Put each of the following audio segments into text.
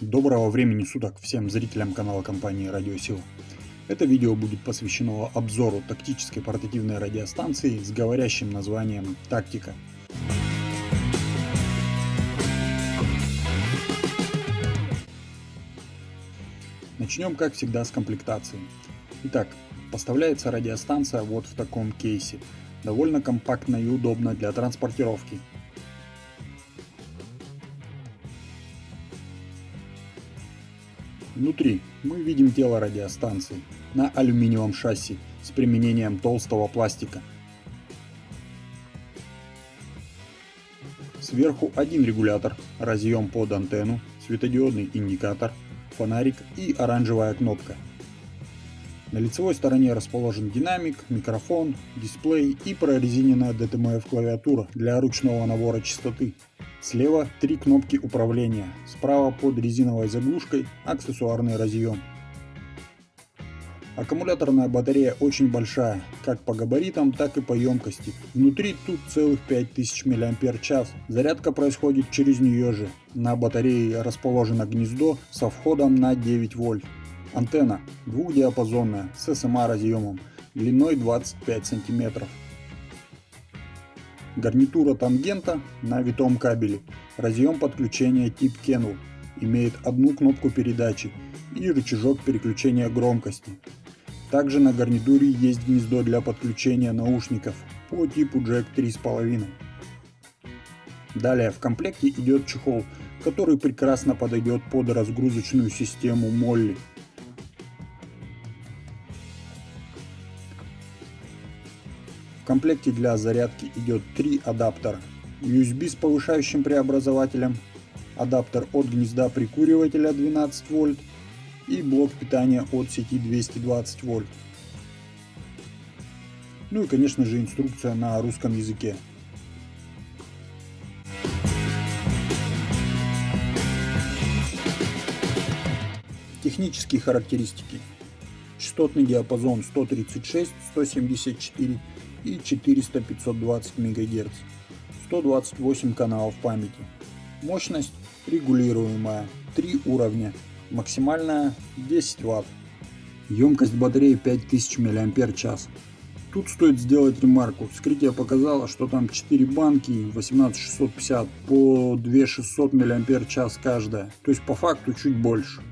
Доброго времени суток всем зрителям канала компании Радиосила. Это видео будет посвящено обзору тактической портативной радиостанции с говорящим названием «Тактика». Начнем, как всегда, с комплектации. Итак, поставляется радиостанция вот в таком кейсе. Довольно компактно и удобно для транспортировки. Внутри мы видим тело радиостанции на алюминиевом шасси с применением толстого пластика. Сверху один регулятор, разъем под антенну, светодиодный индикатор, фонарик и оранжевая кнопка. На лицевой стороне расположен динамик, микрофон, дисплей и прорезиненная DTMF клавиатура для ручного набора частоты. Слева три кнопки управления, справа под резиновой заглушкой аксессуарный разъем. Аккумуляторная батарея очень большая, как по габаритам, так и по емкости. Внутри тут целых 5000 мАч. Зарядка происходит через нее же. На батарее расположено гнездо со входом на 9 вольт. Антенна двухдиапазонная с SMA разъемом длиной 25 сантиметров. Гарнитура тангента на витом кабеле. Разъем подключения тип Kenwood. Имеет одну кнопку передачи и рычажок переключения громкости. Также на гарнитуре есть гнездо для подключения наушников по типу Jack 3.5. Далее в комплекте идет чехол, который прекрасно подойдет под разгрузочную систему Molly. В комплекте для зарядки идет три адаптера. USB с повышающим преобразователем, адаптер от гнезда прикуривателя 12 вольт и блок питания от сети 220 вольт. Ну и конечно же инструкция на русском языке. Технические характеристики. Частотный диапазон 136, 174 и 400-520 МГц. 128 каналов памяти. Мощность регулируемая, 3 уровня, максимальная 10 Вт. Емкость батареи 5000 мАч. Тут стоит сделать ремарку. Вскрытие показало, что там 4 банки 18650 по 2600 мАч каждая. То есть по факту чуть больше.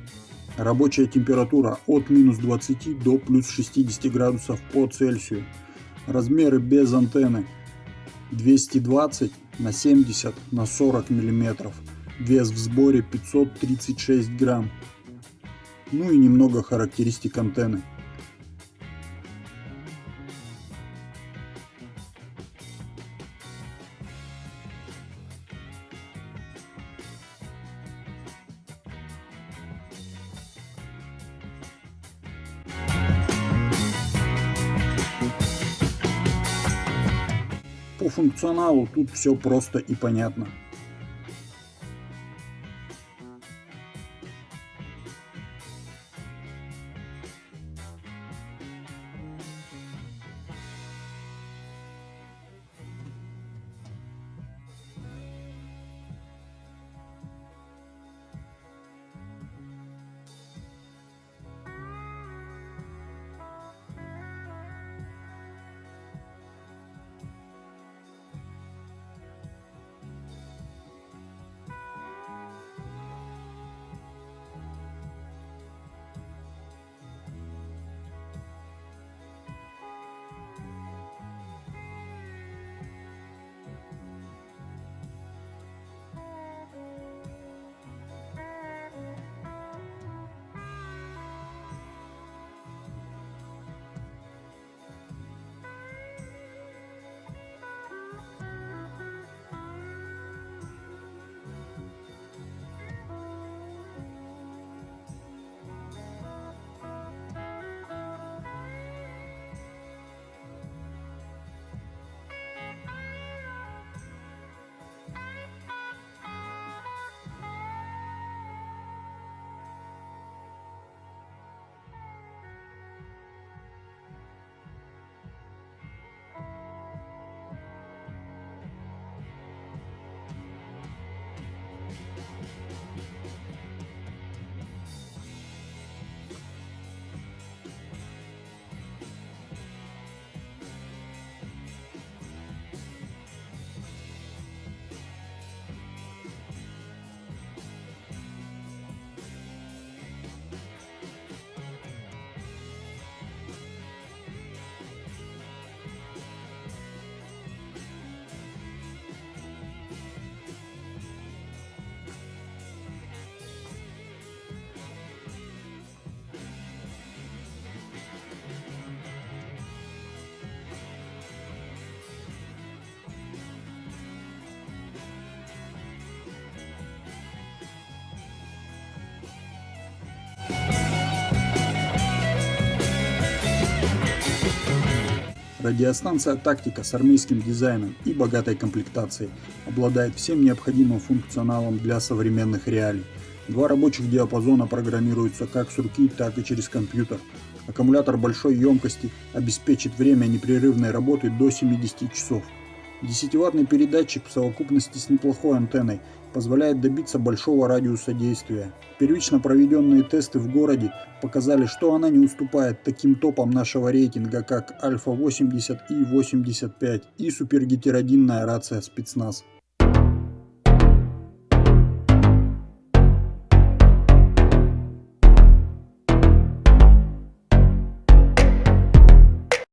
Рабочая температура от минус 20 до плюс 60 градусов по Цельсию. Размеры без антенны 220 на 70 на 40 миллиметров. Вес в сборе 536 грамм. Ну и немного характеристик антенны. По функционалу тут все просто и понятно. Радиостанция «Тактика» с армейским дизайном и богатой комплектацией обладает всем необходимым функционалом для современных реалий. Два рабочих диапазона программируются как с руки, так и через компьютер. Аккумулятор большой емкости обеспечит время непрерывной работы до 70 часов. 10-ваттный передатчик в совокупности с неплохой антенной позволяет добиться большого радиуса действия. Первично проведенные тесты в городе показали, что она не уступает таким топам нашего рейтинга, как Альфа 80 и 85 и супергетеродинная рация спецназ.